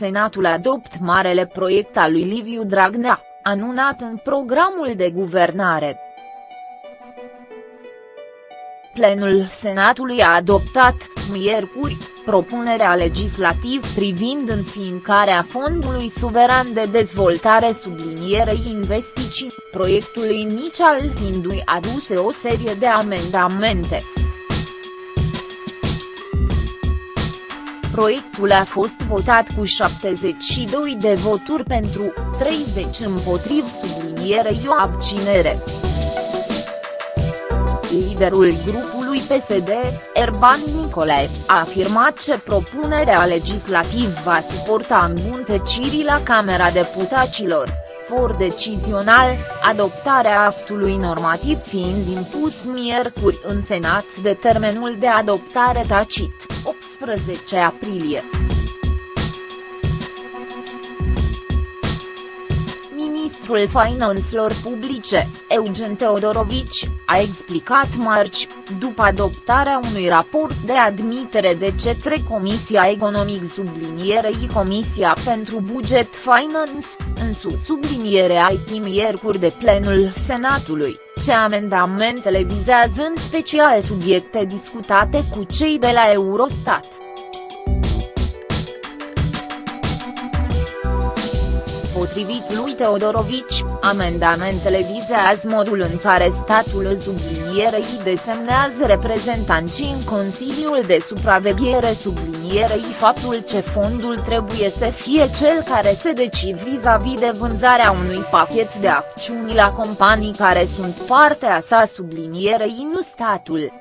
Senatul adopt marele proiect al lui Liviu Dragnea, anunat în programul de guvernare. Plenul Senatului a adoptat, miercuri, propunerea legislativ privind înființarea Fondului Suveran de Dezvoltare sublinierei investiții, proiectul inițial fiindu-i aduse o serie de amendamente. Proiectul a fost votat cu 72 de voturi pentru, 30 împotriv sublinierei o abținere. Liderul grupului PSD, Erban Nicolae, a afirmat că propunerea legislativ va suporta îmbunătăcirii la Camera Deputaților, for decizional, adoptarea actului normativ fiind impus miercuri în Senat de termenul de adoptare tacit, 18 aprilie. Ministrul Finanțelor Publice, Eugen Teodorovici, a explicat marci, după adoptarea unui raport de admitere de cetre Comisia Economic sublinierei Comisia pentru Buget Finance, în sus subliniere IT miercuri de plenul Senatului, ce amendamentele vizează în special subiecte discutate cu cei de la Eurostat. Potrivit lui Teodorovici, amendamentele vizează modul în care statul sublinierei desemnează reprezentanții în Consiliul de Supraveghere sublinierei faptul ce fondul trebuie să fie cel care se decid vis-a-vis -vis de vânzarea unui pachet de acțiuni la companii care sunt partea sa sublinierei nu statul.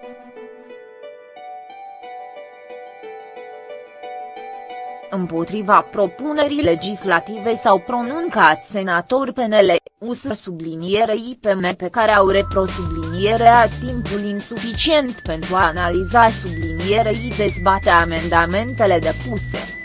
Împotriva propunerii legislative s-au pronuncat senatori PNL, USR sublinierei IPM pe care au repro sublinierea timpul insuficient pentru a analiza sublinierei dezbate amendamentele depuse.